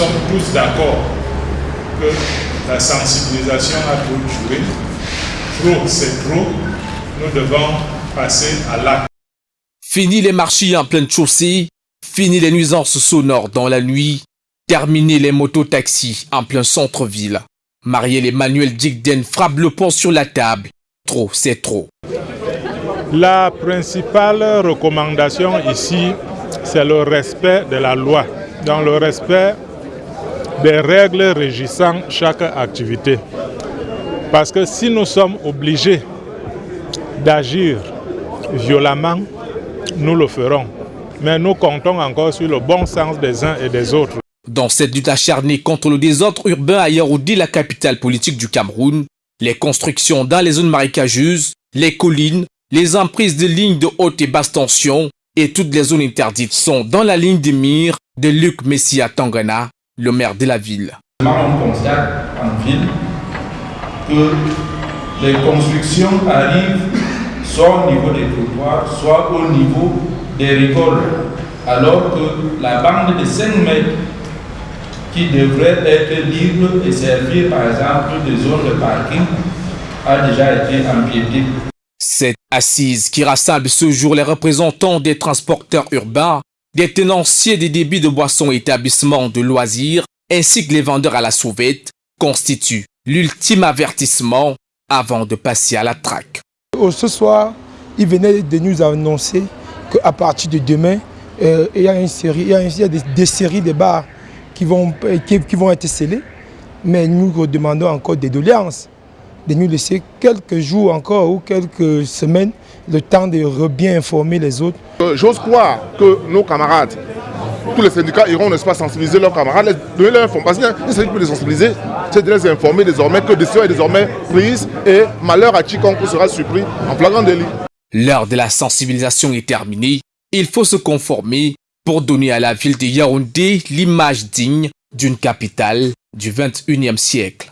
sommes tous d'accord que la sensibilisation a trop joué. Trop, c'est trop. Nous devons passer à l'acte. Fini les marchés en pleine chaussée, fini les nuisances sonores dans la nuit, terminer les mototaxis en plein centre-ville. Marielle Emmanuel Digden frappe le pont sur la table. Trop, c'est trop. La principale recommandation ici, c'est le respect de la loi, dans le respect des règles régissant chaque activité. Parce que si nous sommes obligés d'agir violemment, nous le ferons. Mais nous comptons encore sur le bon sens des uns et des autres. Dans cette lutte acharnée contre le désordre urbain à Yaoundé, la capitale politique du Cameroun, les constructions dans les zones marécageuses, les collines, les emprises de lignes de haute et basse tension et toutes les zones interdites sont dans la ligne de mire de Luc Messia Tangana, le maire de la ville. On constate en ville que les constructions arrivent soit au niveau des trottoirs, soit au niveau des récoltes, alors que la bande de 5 mètres qui devrait être libre et servir par exemple de zone de parking a déjà été empiétée. Cette assise qui rassemble ce jour les représentants des transporteurs urbains, des tenanciers des débits de boissons et établissements de loisirs, ainsi que les vendeurs à la sauvette, constitue l'ultime avertissement avant de passer à la traque. Ce soir, il venait de nous annoncer qu'à partir de demain, euh, il y a, une série, il y a, des, séries de bars qui vont, vont être scellés, mais nous demandons encore des doléances de nous laisser quelques jours encore ou quelques semaines le temps de bien informer les autres. Euh, j'ose croire que nos camarades, tous les syndicats iront, n'est-ce pas, sensibiliser leurs camarades, donner leur information. Il s'agit de les sensibiliser, c'est de les informer désormais que décision est désormais prise et malheur à quiconque sera surpris en flagrant délit. L'heure de la sensibilisation est terminée. Il faut se conformer pour donner à la ville de Yaoundé l'image digne d'une capitale du 21e siècle.